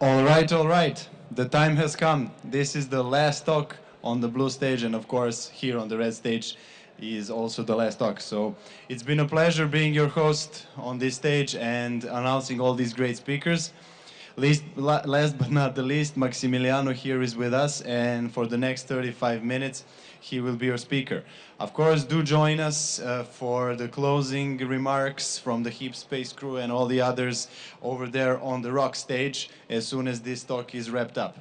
All right, all right. The time has come. This is the last talk on the blue stage, and of course, here on the red stage is also the last talk. So it's been a pleasure being your host on this stage and announcing all these great speakers. Least, last but not the least, Maximiliano here is with us, and for the next 35 minutes, he will be your speaker. Of course, do join us uh, for the closing remarks from the Heap Space crew and all the others over there on the rock stage as soon as this talk is wrapped up.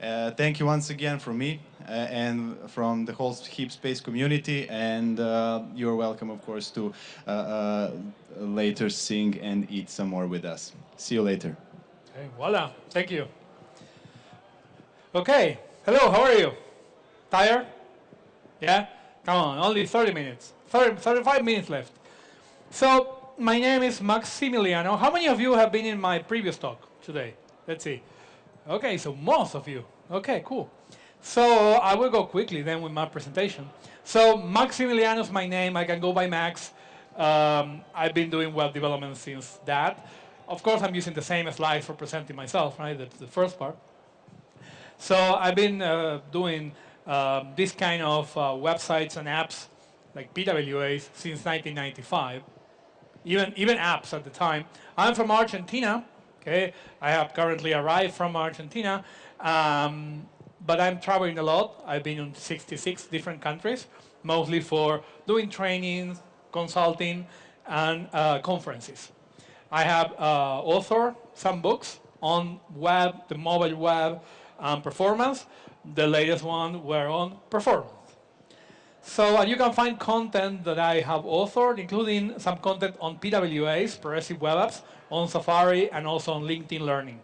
Uh, thank you once again from me uh, and from the whole Heap Space community, and uh, you're welcome, of course, to uh, uh, later sing and eat some more with us. See you later. Hey, voila, thank you. Okay, hello, how are you? Tired? Yeah? Come on, only 30 minutes. 30, 35 minutes left. So, my name is Maximiliano. How many of you have been in my previous talk today? Let's see. Okay, so most of you. Okay, cool. So, I will go quickly then with my presentation. So, Maximiliano is my name. I can go by Max. Um, I've been doing web development since that. Of course, I'm using the same slides for presenting myself, right? That's the first part. So I've been uh, doing um, this kind of uh, websites and apps like PWAs since 1995, even, even apps at the time. I'm from Argentina, okay? I have currently arrived from Argentina, um, but I'm traveling a lot. I've been in 66 different countries, mostly for doing trainings, consulting, and uh, conferences. I have uh, authored some books on web, the mobile web, and performance. The latest one were on performance. So you can find content that I have authored, including some content on PWAs, Progressive Web Apps, on Safari, and also on LinkedIn Learning.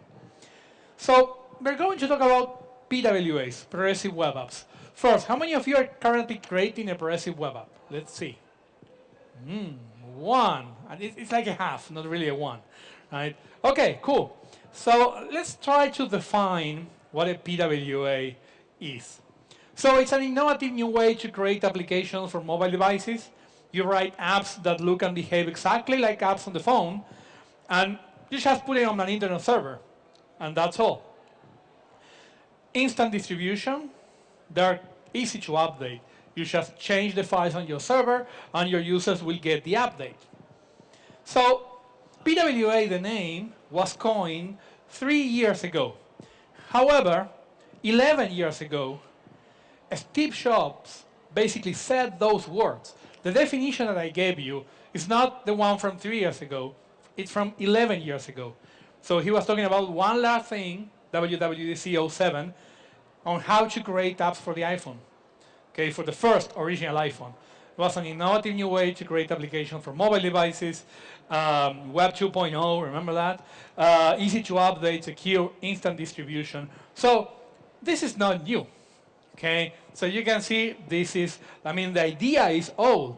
So we're going to talk about PWAs, Progressive Web Apps. First, how many of you are currently creating a Progressive Web App? Let's see. Mm, one. And it's like a half, not really a one. Right? Okay, cool. So let's try to define what a PWA is. So it's an innovative new way to create applications for mobile devices. You write apps that look and behave exactly like apps on the phone, and you just put it on an internet server, and that's all. Instant distribution, they're easy to update. You just change the files on your server, and your users will get the update. So PWA, the name, was coined three years ago. However, 11 years ago, Steve Jobs basically said those words. The definition that I gave you is not the one from three years ago, it's from 11 years ago. So he was talking about one last thing, WWDC 07, on how to create apps for the iPhone, okay, for the first original iPhone. It was an innovative new way to create applications for mobile devices, um, Web 2.0, remember that? Uh, easy to update, secure, instant distribution. So this is not new, okay? So you can see this is, I mean, the idea is old.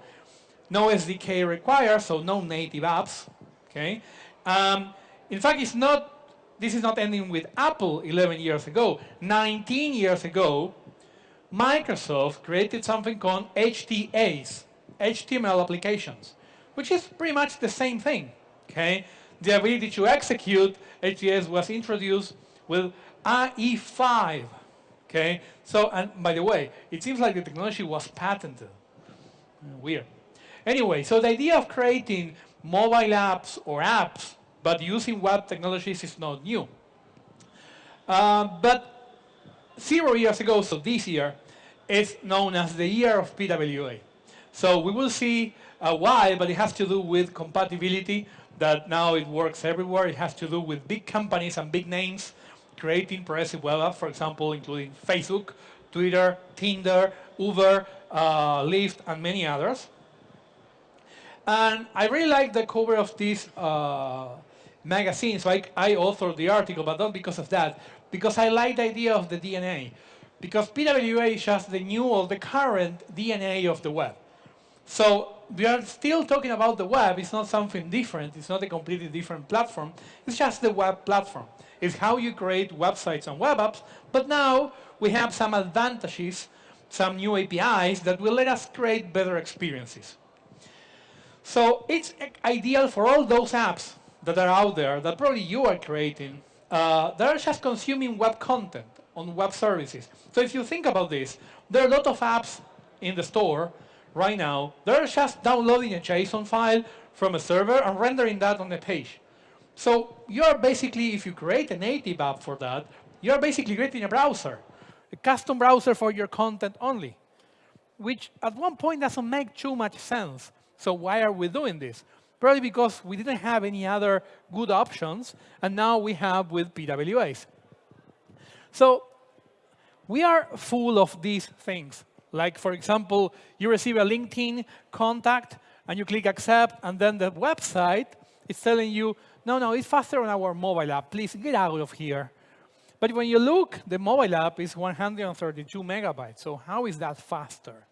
No SDK required, so no native apps, okay? Um, in fact, it's not, this is not ending with Apple 11 years ago. 19 years ago, Microsoft created something called HTAs, HTML applications, which is pretty much the same thing. Okay, the ability to execute HTAs was introduced with IE5. Okay, so and by the way, it seems like the technology was patented. Weird. Anyway, so the idea of creating mobile apps or apps, but using web technologies is not new. Uh, but zero years ago, so this year, is known as the year of PWA. So we will see uh, why, but it has to do with compatibility, that now it works everywhere. It has to do with big companies and big names creating progressive web apps, for example, including Facebook, Twitter, Tinder, Uber, uh, Lyft, and many others. And I really like the cover of this uh, magazine, so I, I authored the article, but not because of that, because I like the idea of the DNA. Because PWA is just the new or the current DNA of the web. So we are still talking about the web. It's not something different. It's not a completely different platform. It's just the web platform. It's how you create websites and web apps. But now we have some advantages, some new APIs that will let us create better experiences. So it's ideal for all those apps that are out there that probably you are creating uh, they're just consuming web content on web services. So if you think about this, there are a lot of apps in the store right now. They're just downloading a JSON file from a server and rendering that on the page. So you're basically, if you create a native app for that, you're basically creating a browser, a custom browser for your content only, which at one point doesn't make too much sense. So why are we doing this? Probably because we didn't have any other good options, and now we have with PWAs. So we are full of these things. Like, for example, you receive a LinkedIn contact, and you click accept, and then the website is telling you, no, no, it's faster on our mobile app. Please get out of here. But when you look, the mobile app is 132 megabytes. So how is that faster?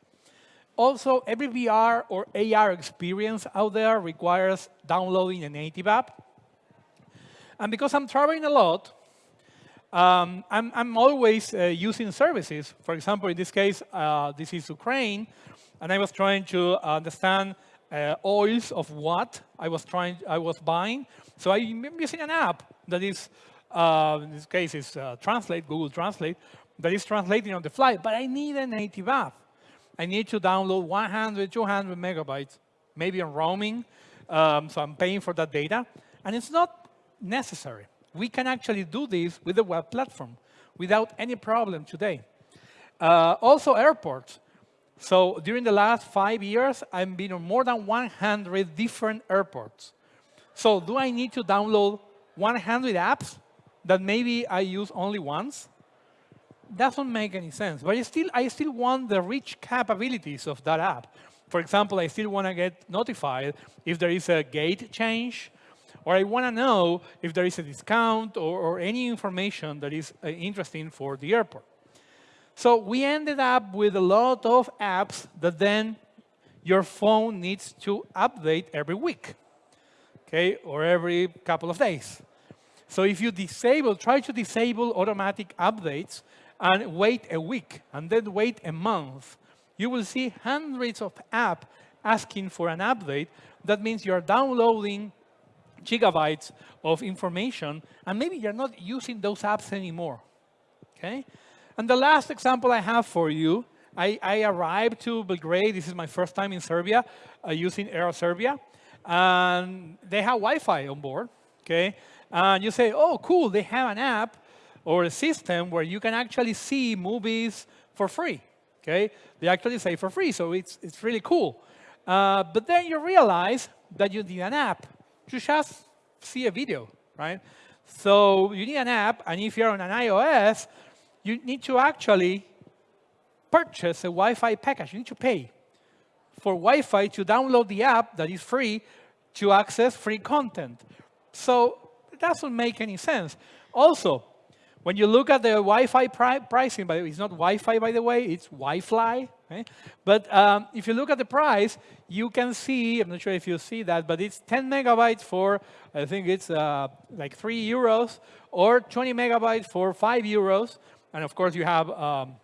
Also, every VR or AR experience out there requires downloading a native app. And because I'm traveling a lot, um, I'm, I'm, always uh, using services. For example, in this case, uh, this is Ukraine, and I was trying to understand uh, oils of what I was trying, I was buying. So I'm using an app that is, uh, in this case, is uh, Translate, Google Translate, that is translating on the fly. But I need a native app. I need to download 100, 200 megabytes, maybe on roaming. Um, so I'm paying for that data. And it's not necessary. We can actually do this with the web platform without any problem today. Uh, also, airports. So during the last five years, I've been on more than 100 different airports. So do I need to download 100 apps that maybe I use only once? doesn't make any sense. But I still, I still want the rich capabilities of that app. For example, I still want to get notified if there is a gate change, or I want to know if there is a discount or, or any information that is uh, interesting for the airport. So we ended up with a lot of apps that then your phone needs to update every week, okay, or every couple of days. So if you disable, try to disable automatic updates, and wait a week and then wait a month, you will see hundreds of apps asking for an update. That means you're downloading gigabytes of information, and maybe you're not using those apps anymore. Okay? And the last example I have for you, I, I arrived to Belgrade. This is my first time in Serbia uh, using Air Serbia. And they have Wi-Fi on board. Okay? And you say, oh, cool, they have an app or a system where you can actually see movies for free. Okay, they actually say for free, so it's it's really cool. Uh, but then you realize that you need an app to just see a video, right? So you need an app, and if you're on an iOS, you need to actually purchase a Wi-Fi package. You need to pay for Wi-Fi to download the app that is free to access free content. So it doesn't make any sense. Also, when you look at the Wi-Fi pri pricing, but it's not Wi-Fi, by the way, it's Wi-Fi. Okay? But um, if you look at the price, you can see, I'm not sure if you see that, but it's 10 megabytes for, I think it's uh, like 3 euros, or 20 megabytes for 5 euros. And of course, you have um,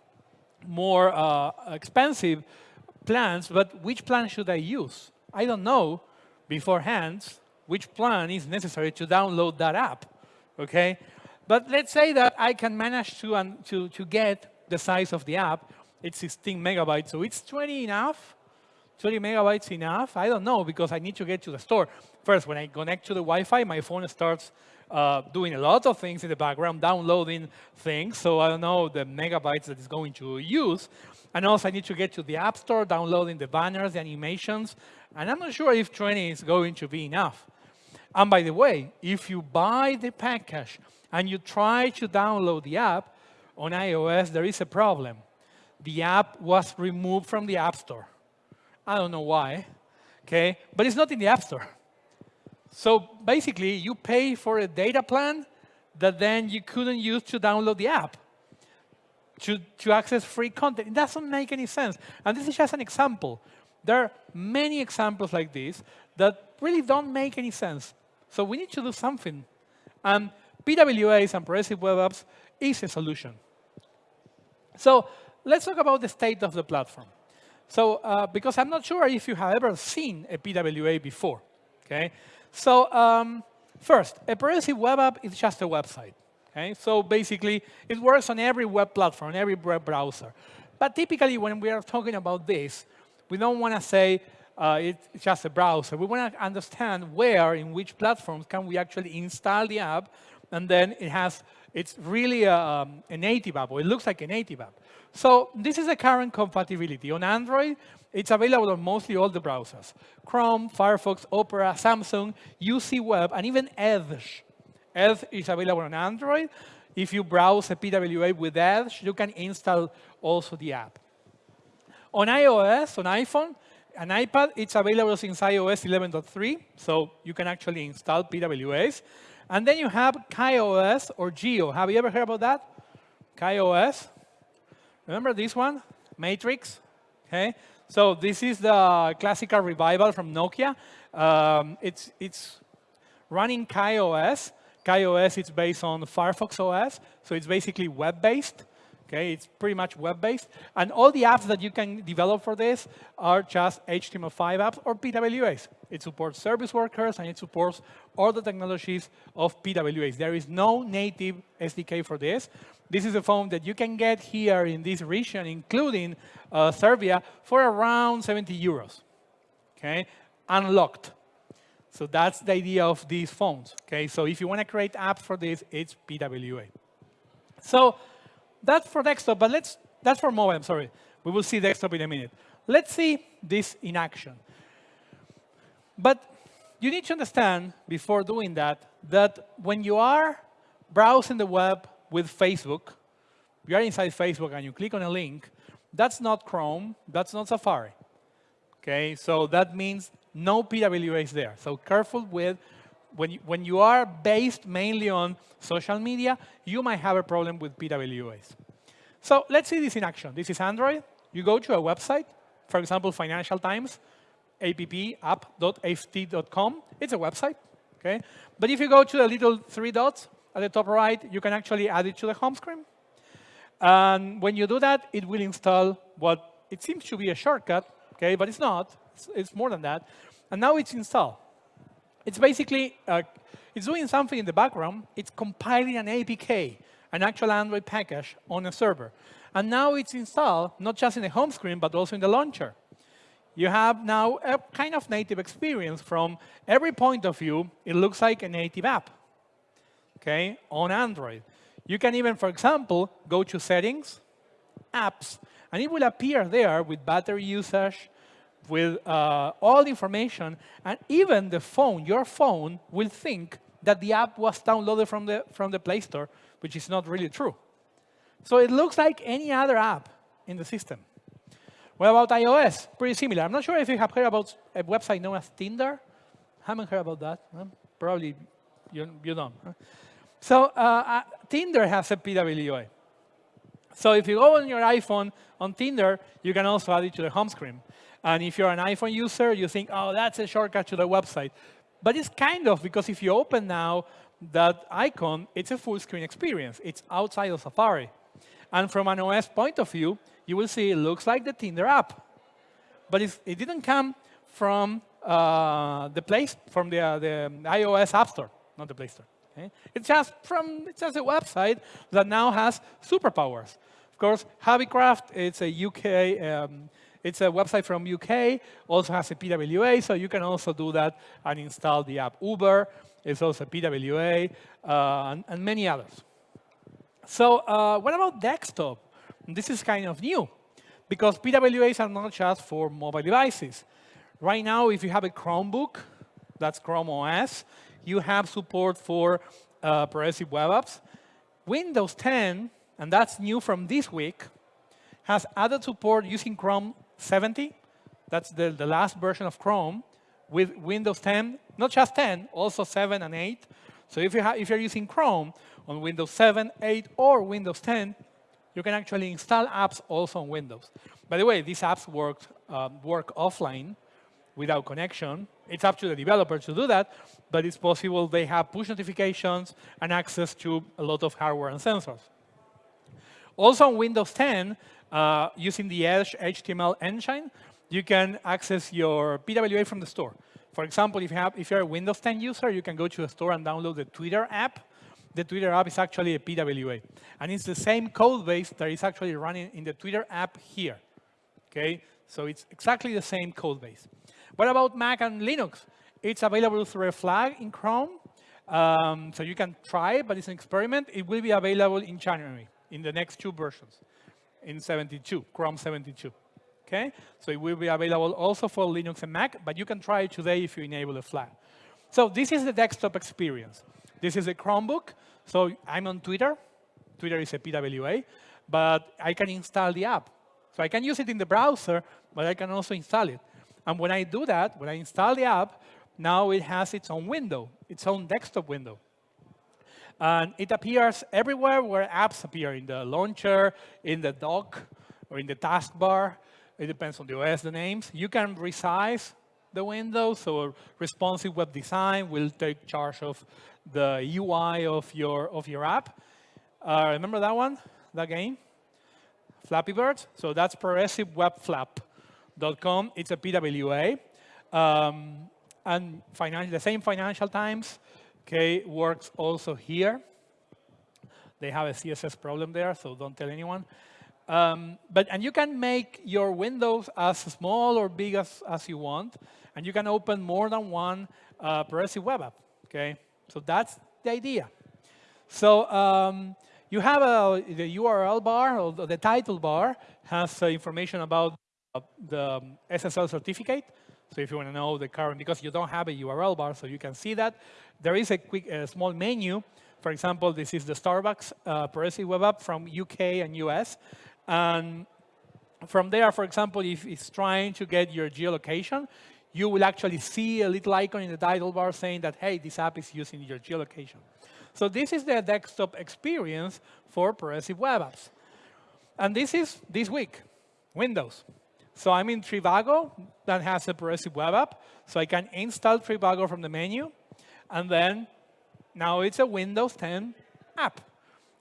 more uh, expensive plans, but which plan should I use? I don't know beforehand which plan is necessary to download that app, okay? But let's say that I can manage to, um, to, to get the size of the app. It's 16 megabytes, so it's 20 enough? 20 megabytes enough? I don't know, because I need to get to the store. First, when I connect to the Wi-Fi, my phone starts uh, doing a lot of things in the background, downloading things, so I don't know the megabytes that it's going to use. And also, I need to get to the App Store, downloading the banners, the animations, and I'm not sure if 20 is going to be enough. And by the way, if you buy the package and you try to download the app on iOS, there is a problem. The app was removed from the App Store. I don't know why, okay? But it's not in the App Store. So basically, you pay for a data plan that then you couldn't use to download the app, to, to access free content. It doesn't make any sense. And this is just an example. There are many examples like this that really don't make any sense. So we need to do something. And PWAs and progressive web apps is a solution. So let's talk about the state of the platform. So uh, because I'm not sure if you have ever seen a PWA before, okay? So um, first, a progressive web app is just a website. Okay, so basically, it works on every web platform, every web browser. But typically, when we are talking about this, we don't want to say uh, it's just a browser. We want to understand where, in which platforms, can we actually install the app, and then it has, it's really a, um, a native app, or it looks like a native app. So this is a current compatibility. On Android, it's available on mostly all the browsers. Chrome, Firefox, Opera, Samsung, UC Web, and even Edge. Edge is available on Android. If you browse a PWA with Edge, you can install also the app. On iOS, on iPhone, an iPad, it's available since iOS 11.3, so you can actually install PWAs. And then you have KaiOS or Jio. Have you ever heard about that? KaiOS. Remember this one? Matrix. Okay. So this is the classical revival from Nokia. Um, it's, it's running KaiOS. KaiOS is based on Firefox OS, so it's basically web-based. Okay, it's pretty much web-based. And all the apps that you can develop for this are just HTML5 apps or PWAs. It supports service workers, and it supports all the technologies of PWAs. There is no native SDK for this. This is a phone that you can get here in this region, including uh, Serbia, for around 70 euros, okay, unlocked. So that's the idea of these phones, okay? So if you want to create apps for this, it's PWA. So that's for desktop, but let's, that's for mobile, I'm sorry. We will see desktop in a minute. Let's see this in action. But you need to understand, before doing that, that when you are browsing the web with Facebook, you are inside Facebook and you click on a link, that's not Chrome, that's not Safari. Okay, so that means no PWA is there. So careful with when you, when you are based mainly on social media, you might have a problem with PWAs. So let's see this in action. This is Android. You go to a website, for example, Financial Times, appapp.ft.com. It's a website. Okay? But if you go to the little three dots at the top right, you can actually add it to the home screen. And when you do that, it will install what it seems to be a shortcut, okay, but it's not. It's, it's more than that. And now it's installed. It's basically, uh, it's doing something in the background. It's compiling an APK, an actual Android package on a server. And now it's installed, not just in the home screen, but also in the launcher. You have now a kind of native experience from every point of view. It looks like a native app, okay, on Android. You can even, for example, go to Settings, Apps, and it will appear there with battery usage, with uh, all the information, and even the phone, your phone, will think that the app was downloaded from the, from the Play Store, which is not really true. So it looks like any other app in the system. What about iOS? Pretty similar. I'm not sure if you have heard about a website known as Tinder. Haven't heard about that. Probably you, you don't. So uh, Tinder has a PWA. So if you go on your iPhone on Tinder, you can also add it to the home screen. And if you're an iPhone user, you think, oh, that's a shortcut to the website. But it's kind of, because if you open now that icon, it's a full screen experience. It's outside of Safari. And from an OS point of view, you will see it looks like the Tinder app. But it didn't come from uh, the place, from the, uh, the iOS App Store, not the Play Store. Okay? It's just from it's just a website that now has superpowers. Of course, Hobbycraft, it's a UK um, it's a website from UK, also has a PWA, so you can also do that and install the app. Uber is also a PWA, uh, and, and, many others. So uh, what about desktop? This is kind of new, because PWAs are not just for mobile devices. Right now, if you have a Chromebook, that's Chrome OS, you have support for uh, progressive web apps. Windows 10, and that's new from this week, has added support using Chrome 70. That's the, the last version of Chrome with Windows 10, not just 10, also 7 and 8. So if, you if you're using Chrome on Windows 7, 8, or Windows 10, you can actually install apps also on Windows. By the way, these apps work, um, work offline without connection. It's up to the developer to do that, but it's possible they have push notifications and access to a lot of hardware and sensors. Also on Windows 10, uh, using the Edge HTML engine, you can access your PWA from the store. For example, if, you have, if you're a Windows 10 user, you can go to the store and download the Twitter app. the Twitter app is actually a PWA. And it's the same code base that is actually running in the Twitter app here. Okay, so it's exactly the same code base. What about Mac and Linux? It's available through a flag in Chrome. Um, so you can try it, but it's an experiment. It will be available in January, in the next two versions, in 72, Chrome 72. Okay, so it will be available also for Linux and Mac, but you can try it today if you enable a flag. So this is the desktop experience. This is a Chromebook. So I'm on Twitter. Twitter is a PWA, but I can install the app. So I can use it in the browser, but I can also install it. And when I do that, when I install the app, now it has its own window, its own desktop window. And it appears everywhere where apps appear, in the launcher, in the dock, or in the taskbar. It depends on the OS, the names. You can resize the window, so responsive web design will take charge of the UI of your, of your app. Uh, remember that one, that game? Flappy Bird? So that's progressivewebflap.com. It's a PWA. Um, and the same Financial Times okay, works also here. They have a CSS problem there, so don't tell anyone. Um, but and you can make your windows as small or big as, as you want, and you can open more than one uh, progressive web app. Okay, so that's the idea. So um, you have a, the URL bar, or the title bar, has uh, information about the SSL certificate. So if you want to know the current, because you don't have a URL bar, so you can see that. There is a quick, a small menu. For example, this is the Starbucks uh, progressive web app from UK and US. And from there, for example, if it's trying to get your geolocation, you will actually see a little icon in the title bar saying that, hey, this app is using your geolocation. So this is the desktop experience for progressive web apps. And this is this week, Windows. So I'm in Trivago that has a progressive web app. So I can install Trivago from the menu. And then now it's a Windows 10 app.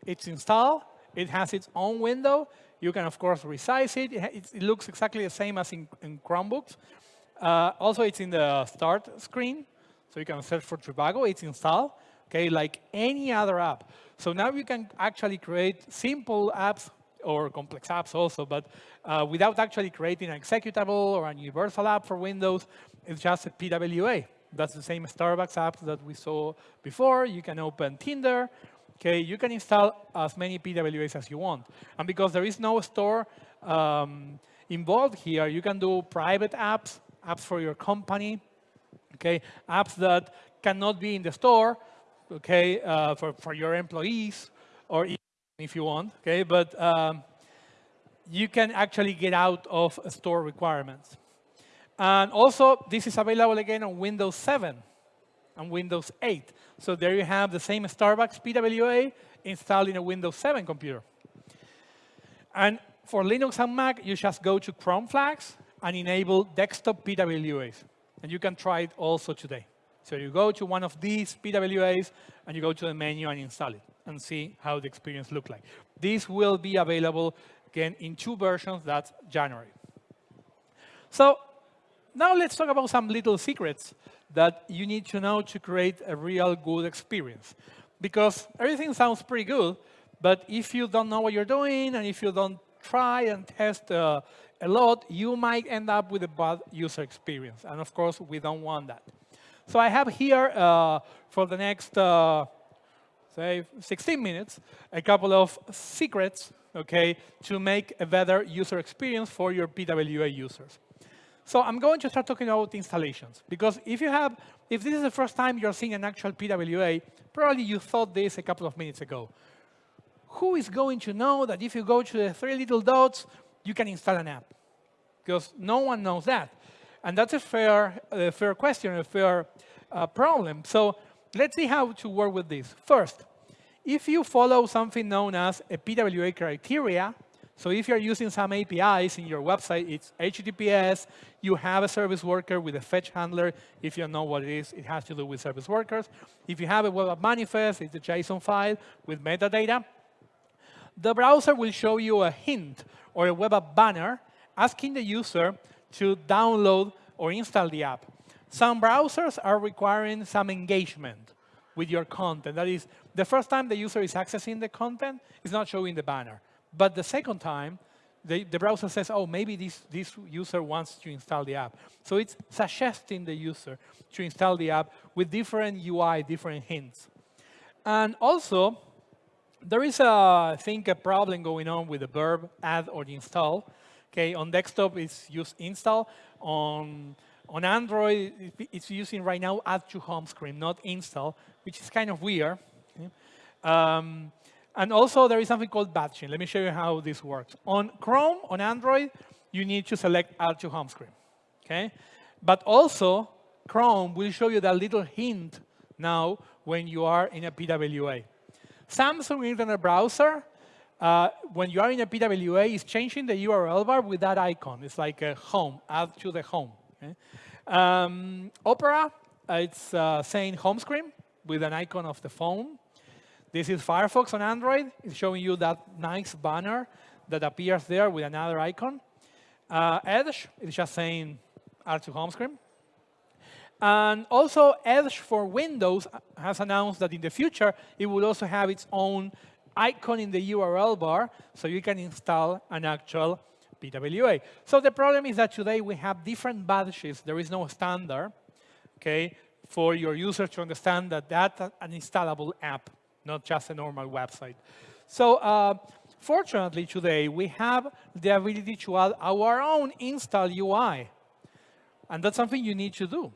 It's installed. It has its own window. You can, of course, resize it. It, looks exactly the same as in, in Chromebooks. Uh, also, it's in the start screen. So you can search for Trivago. It's installed, okay, like any other app. So now you can actually create simple apps or complex apps also, but uh, without actually creating an executable or a universal app for Windows, it's just a PWA. That's the same Starbucks app that we saw before. You can open Tinder. Okay, you can install as many PWAs as you want. And because there is no store um, involved here, you can do private apps, apps for your company, okay, apps that cannot be in the store, okay, uh, for, for your employees, or if you want, okay? But um, you can actually get out of store requirements. And also, this is available again on Windows 7 and Windows 8. So there you have the same Starbucks PWA installed in a Windows 7 computer. And for Linux and Mac, you just go to Chrome Flags and enable desktop PWAs. And you can try it also today. So you go to one of these PWAs, and you go to the menu and install it and see how the experience look like. This will be available, again, in two versions, that's January. So now let's talk about some little secrets that you need to know to create a real good experience. Because everything sounds pretty good, but if you don't know what you're doing and if you don't try and test uh, a lot, you might end up with a bad user experience. And of course, we don't want that. So I have here, uh, for the next uh, say 16 minutes, a couple of secrets, okay, to make a better user experience for your PWA users. So I'm going to start talking about installations, because if you have, if this is the first time you're seeing an actual PWA, probably you thought this a couple of minutes ago. Who is going to know that if you go to the three little dots, you can install an app? Because no one knows that. And that's a fair, a fair question, a fair uh, problem. So let's see how to work with this. First, if you follow something known as a PWA criteria, so if you're using some APIs in your website, it's HTTPS, you have a service worker with a fetch handler. If you know what it is, it has to do with service workers. If you have a web app manifest, it's a JSON file with metadata. The browser will show you a hint or a web app banner asking the user to download or install the app. Some browsers are requiring some engagement with your content. That is, the first time the user is accessing the content, it's not showing the banner. But the second time, the, the browser says, oh, maybe this, this user wants to install the app. So it's suggesting the user to install the app with different UI, different hints. And also, there is, a, I think, a problem going on with the verb add or install. Okay, on desktop, it's used install. On, on Android, it's using right now add to home screen, not install, which is kind of weird. Um, and also, there is something called badging. Let me show you how this works. On Chrome, on Android, you need to select add to home screen. Okay? But also, Chrome will show you that little hint now when you are in a PWA. Samsung Internet Browser, uh, when you are in a PWA, is changing the URL bar with that icon. It's like a home, add to the home. Okay? Um, Opera, uh, it's uh, saying home screen with an icon of the phone. This is Firefox on Android. It's showing you that nice banner that appears there with another icon. Uh, Edge is just saying add to home screen. And also, Edge for Windows has announced that in the future, it will also have its own icon in the URL bar, so you can install an actual PWA. So the problem is that today we have different badges. There is no standard okay, for your user to understand that that's an installable app, not just a normal website. So uh, fortunately, today, we have the ability to add our own install UI. And that's something you need to do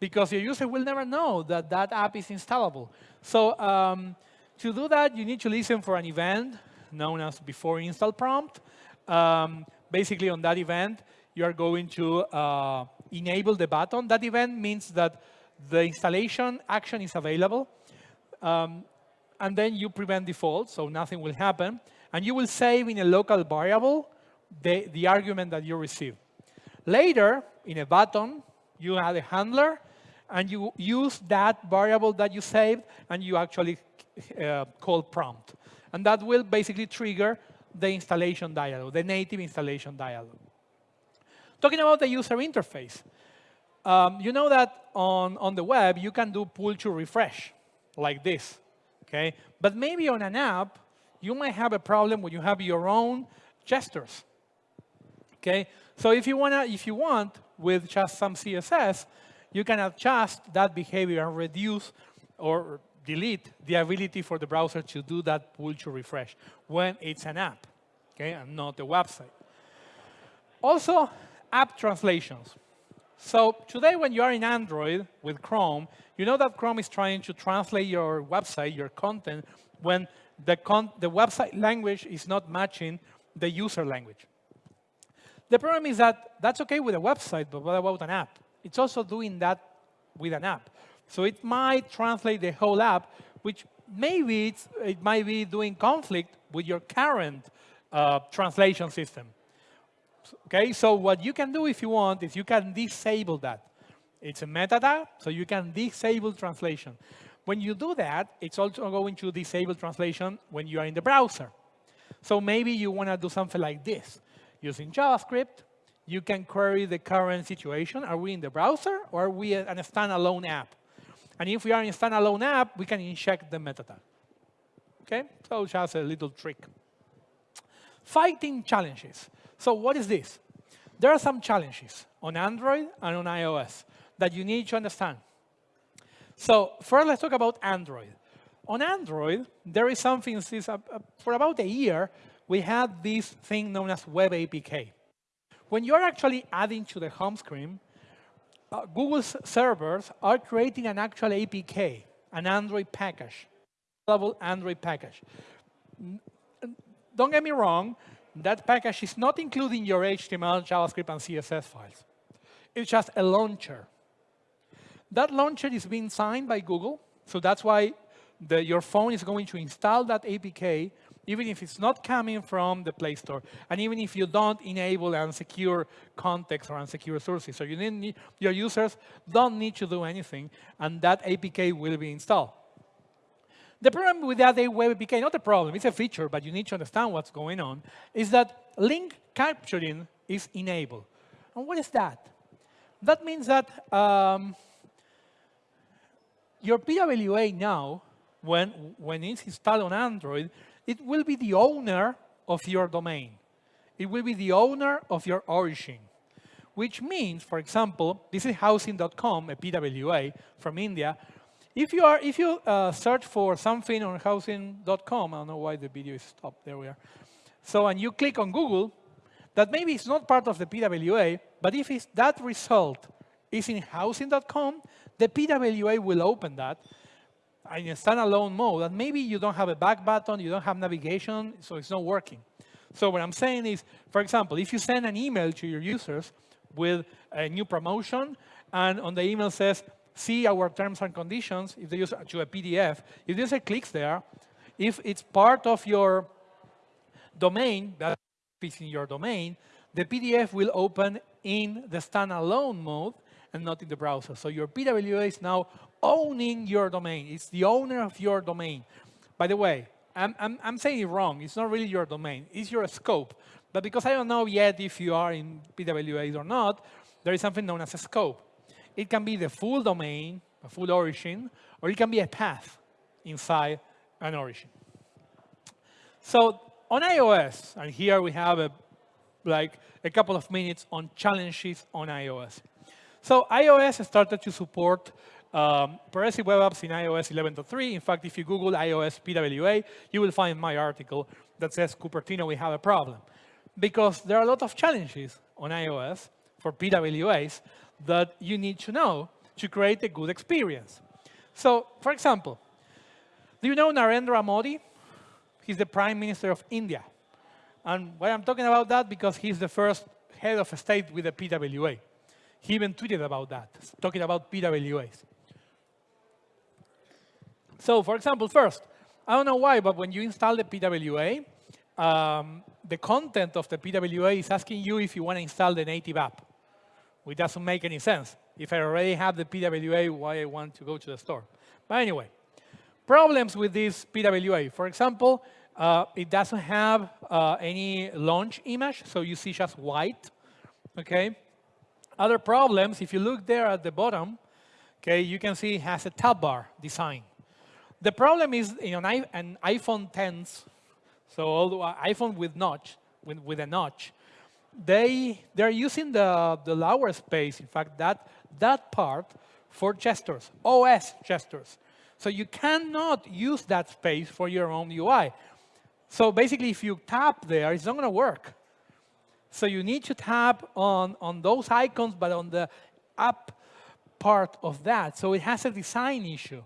because your user will never know that that app is installable. So um, to do that, you need to listen for an event known as before install prompt. Um, basically, on that event, you are going to uh, enable the button. That event means that the installation action is available. Um, and then you prevent default, so nothing will happen. And you will save in a local variable the, the argument that you receive. Later, in a button, you add a handler and you use that variable that you saved, and you actually uh, call prompt. And that will basically trigger the installation dialog, the native installation dialog. Talking about the user interface, um, you know that on, on the web, you can do pull to refresh, like this. Okay? But maybe on an app, you might have a problem when you have your own gestures. Okay? So if you, wanna, if you want, with just some CSS, you can adjust that behavior and reduce or delete the ability for the browser to do that pull to refresh when it's an app, okay, and not a website. Also, app translations. So today, when you are in Android with Chrome, you know that Chrome is trying to translate your website, your content, when the, con the website language is not matching the user language. The problem is that that's OK with a website, but what about an app? it's also doing that with an app. So it might translate the whole app, which maybe it might be doing conflict with your current uh, translation system. Okay, so what you can do if you want is you can disable that. It's a meta so you can disable translation. When you do that, it's also going to disable translation when you are in the browser. So maybe you want to do something like this. Using JavaScript, you can query the current situation. Are we in the browser or are we in a standalone app? And if we are in standalone app, we can inject the meta tag. Okay, so just a little trick. Fighting challenges. So what is this? There are some challenges on Android and on iOS that you need to understand. So first, let's talk about Android. On Android, there is something, since, uh, uh, for about a year, we had this thing known as Web APK. When you're actually adding to the home screen, uh, Google's servers are creating an actual APK, an Android package, level Android package. Don't get me wrong, that package is not including your HTML, JavaScript, and CSS files. It's just a launcher. That launcher is being signed by Google, so that's why the, your phone is going to install that APK even if it's not coming from the Play Store, and even if you don't enable unsecure context or unsecure sources. So you need, your users don't need to do anything, and that APK will be installed. The problem with that web APK, not a problem, it's a feature, but you need to understand what's going on, is that link capturing is enabled. And what is that? That means that um, your PWA now, when, when it's installed on Android, it will be the owner of your domain. It will be the owner of your origin, which means, for example, this is housing.com, a PWA from India. If you, are, if you uh, search for something on housing.com, I don't know why the video is stopped, there we are. So, and you click on Google, that maybe it's not part of the PWA, but if that result is in housing.com, the PWA will open that in a standalone mode, and maybe you don't have a back button, you don't have navigation, so it's not working. So what I'm saying is, for example, if you send an email to your users with a new promotion, and on the email says, see our terms and conditions, if they use to a PDF, if the user clicks there, if it's part of your domain, that is in your domain, the PDF will open in the standalone mode and not in the browser. So your PWA is now owning your domain. It's the owner of your domain. By the way, I'm, I'm, I'm saying it wrong. It's not really your domain. It's your scope. But because I don't know yet if you are in PWAs or not, there is something known as a scope. It can be the full domain, a full origin, or it can be a path inside an origin. So on iOS, and here we have a, like a couple of minutes on challenges on iOS. So iOS started to support um, progressive web apps in iOS 11.3. In fact, if you Google iOS PWA, you will find my article that says, Cupertino, we have a problem. Because there are a lot of challenges on iOS for PWAs that you need to know to create a good experience. So, for example, do you know Narendra Modi? He's the Prime Minister of India. And why I'm talking about that? Because he's the first head of state with a PWA. He even tweeted about that, talking about PWAs. So for example, first, I don't know why, but when you install the PWA, um, the content of the PWA is asking you if you want to install the native app, which doesn't make any sense. If I already have the PWA, why I want to go to the store? But anyway, problems with this PWA. For example, uh, it doesn't have uh, any launch image, so you see just white, okay? Other problems, if you look there at the bottom, okay, you can see it has a tab bar design. The problem is in an iPhone 10s, so although iPhone with notch, with, with a notch, they they're using the the lower space. In fact, that that part for gestures, OS gestures. So you cannot use that space for your own UI. So basically, if you tap there, it's not going to work. So you need to tap on, on those icons, but on the up part of that. So it has a design issue.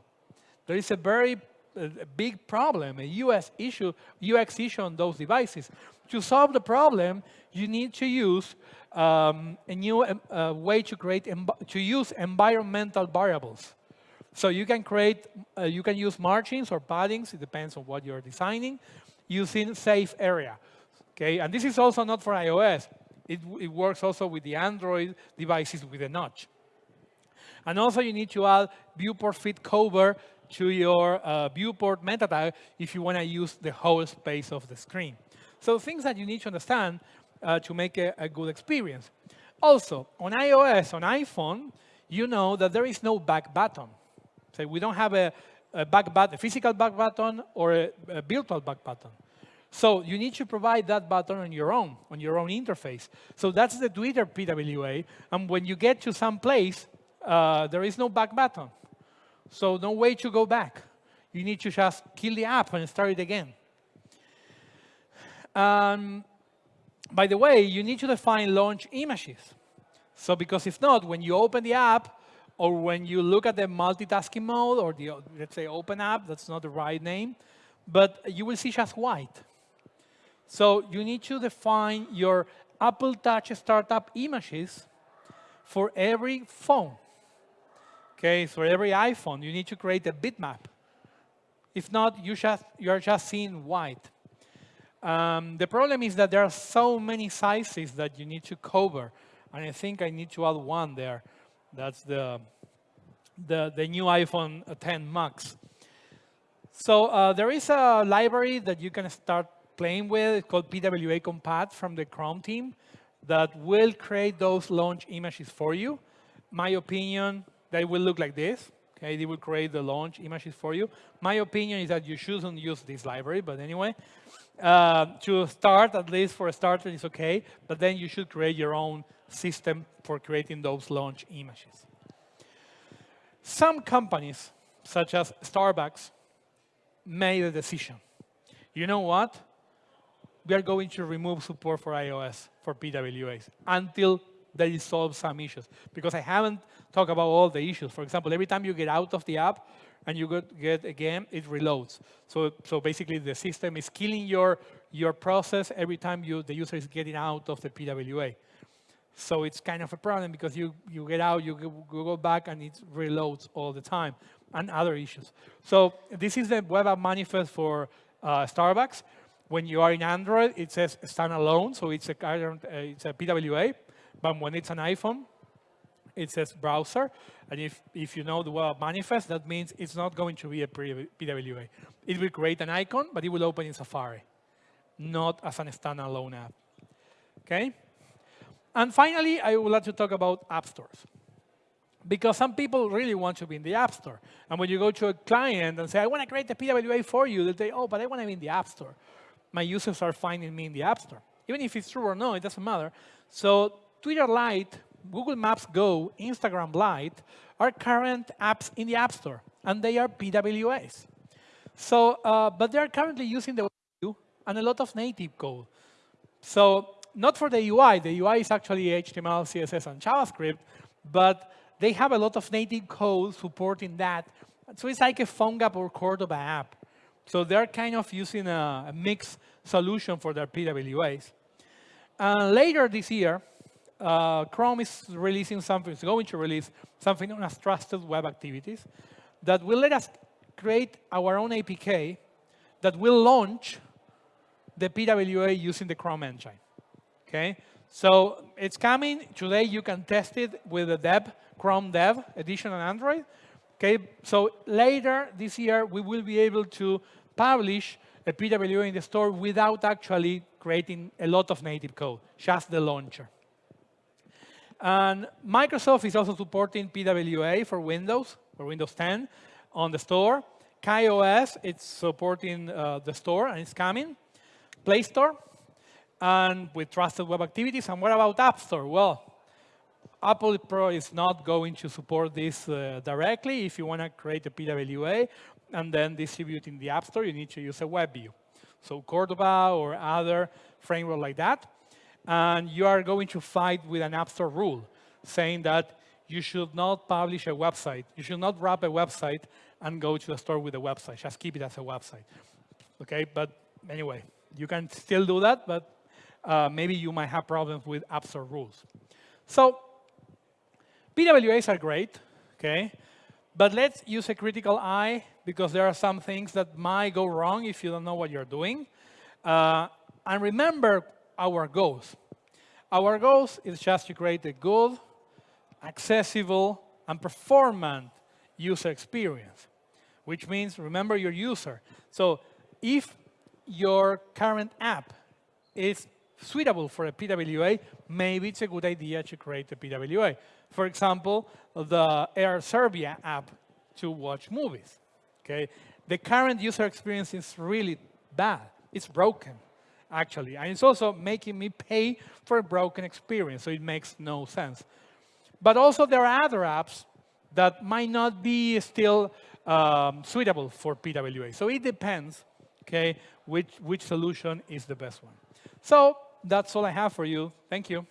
There is a very uh, big problem, a US issue, UX issue on those devices. To solve the problem, you need to use um, a new um, uh, way to create to use environmental variables. So you can create, uh, you can use margins or paddings, it depends on what you're designing, using safe area. Okay, and this is also not for iOS. It, it works also with the Android devices with a notch. And also you need to add viewport fit cover to your uh, viewport meta tag if you want to use the whole space of the screen. So things that you need to understand uh, to make a, a, good experience. Also, on iOS, on iPhone, you know that there is no back button. So we don't have a, a back button, a physical back button or a, a virtual back button. So you need to provide that button on your own, on your own interface. So that's the Twitter PWA. And when you get to some place, uh, there is no back button. So no way to go back. You need to just kill the app and start it again. Um, by the way, you need to define launch images. So because if not, when you open the app, or when you look at the multitasking mode, or the, let's say, open app, that's not the right name, but you will see just white. So you need to define your Apple Touch startup images for every phone. Okay, for every iPhone, you need to create a bitmap. If not, you just, you're just seeing white. Um, the problem is that there are so many sizes that you need to cover. And I think I need to add one there. That's the, the, the new iPhone 10 Max. So uh, there is a library that you can start playing with. It's called PWA Compat from the Chrome team that will create those launch images for you. My opinion, they will look like this. Okay, they will create the launch images for you. My opinion is that you shouldn't use this library, but anyway, uh, to start, at least for a starter, is okay, but then you should create your own system for creating those launch images. Some companies, such as Starbucks, made a decision. You know what? We are going to remove support for iOS for PWAs until they solve some issues. Because I haven't talked about all the issues. For example, every time you get out of the app and you get, again, it reloads. So, so basically, the system is killing your, your process every time you, the user is getting out of the PWA. So it's kind of a problem because you, you get out, you go, go back, and it reloads all the time, and other issues. So this is the web app manifest for uh, Starbucks. When you are in Android, it says standalone, so it's a, uh, it's a PWA. But when it's an iPhone, it says browser. And if, if you know the web manifest, that means it's not going to be a PWA. It will create an icon, but it will open in Safari, not as a standalone app. Okay? And finally, I would like to talk about app stores. Because some people really want to be in the App Store. And when you go to a client and say, I want to create a PWA for you, they say, oh, but I want to be in the App Store. My users are finding me in the App Store. Even if it's true or no, it doesn't matter. So Twitter Lite, Google Maps Go, Instagram Lite are current apps in the App Store, and they are PWAs. So, uh, but they are currently using the web and a lot of native code. So not for the UI. The UI is actually HTML, CSS, and JavaScript, but they have a lot of native code supporting that. So it's like a PhoneGap or Cordova app. So they're kind of using a, a mixed solution for their PWAs. And later this year, uh, Chrome is releasing something, it's going to release something known as trusted web activities that will let us create our own APK that will launch the PWA using the Chrome engine. Okay, so it's coming. Today you can test it with the Dev, Chrome Dev edition on Android. Okay, so later this year we will be able to publish a PWA in the store without actually creating a lot of native code, just the launcher. And Microsoft is also supporting PWA for Windows, for Windows 10 on the store. KaiOS, it's supporting uh, the store and it's coming. Play Store, and with trusted web activities. And what about App Store? Well, Apple Pro is not going to support this uh, directly. If you want to create a PWA and then distribute in the App Store, you need to use a web view. So Cordova or other framework like that. And you are going to fight with an App Store rule saying that you should not publish a website. You should not wrap a website and go to the store with a website. Just keep it as a website. Okay, but anyway, you can still do that, but uh, maybe you might have problems with App Store rules. So PWAs are great, okay? But let's use a critical eye because there are some things that might go wrong if you don't know what you're doing. Uh, and remember our goals. Our goals is just to create a good, accessible, and performant user experience, which means remember your user. So if your current app is suitable for a PWA, maybe it's a good idea to create a PWA. For example, the Air Serbia app to watch movies. Okay, The current user experience is really bad. It's broken, actually. And it's also making me pay for a broken experience, so it makes no sense. But also there are other apps that might not be still um, suitable for PWA. So it depends, okay, which, which solution is the best one. So that's all I have for you. Thank you.